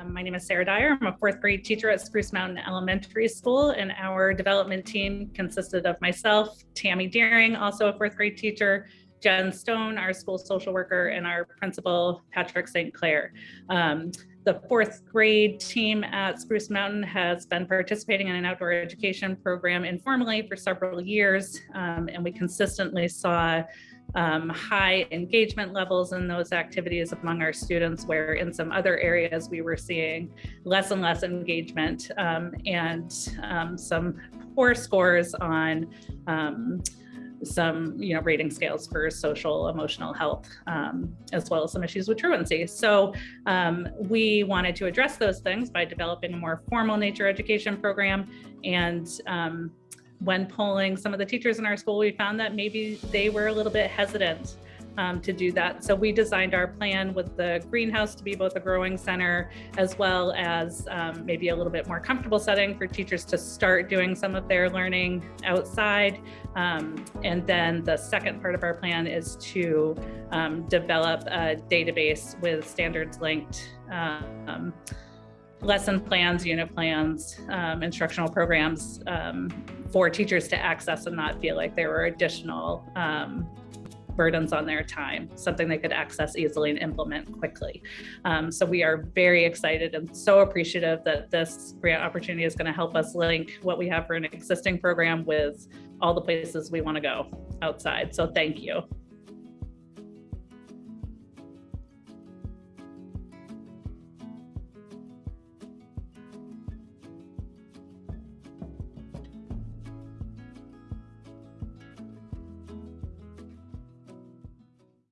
Um, my name is Sarah Dyer. I'm a fourth grade teacher at Spruce Mountain Elementary School, and our development team consisted of myself, Tammy Deering, also a fourth grade teacher, Jen Stone, our school social worker, and our principal, Patrick St. Clair. Um, the fourth grade team at Spruce Mountain has been participating in an outdoor education program informally for several years, um, and we consistently saw um, high engagement levels in those activities among our students, where in some other areas we were seeing less and less engagement um, and um, some poor scores on um, some you know rating scales for social emotional health um, as well as some issues with truancy. So um, we wanted to address those things by developing a more formal nature education program. And um, when polling some of the teachers in our school, we found that maybe they were a little bit hesitant um, to do that. So we designed our plan with the greenhouse to be both a growing center as well as um, maybe a little bit more comfortable setting for teachers to start doing some of their learning outside. Um, and then the second part of our plan is to um, develop a database with standards linked um, lesson plans, unit plans, um, instructional programs um, for teachers to access and not feel like there were additional um, burdens on their time, something they could access easily and implement quickly. Um, so we are very excited and so appreciative that this grant opportunity is gonna help us link what we have for an existing program with all the places we wanna go outside. So thank you.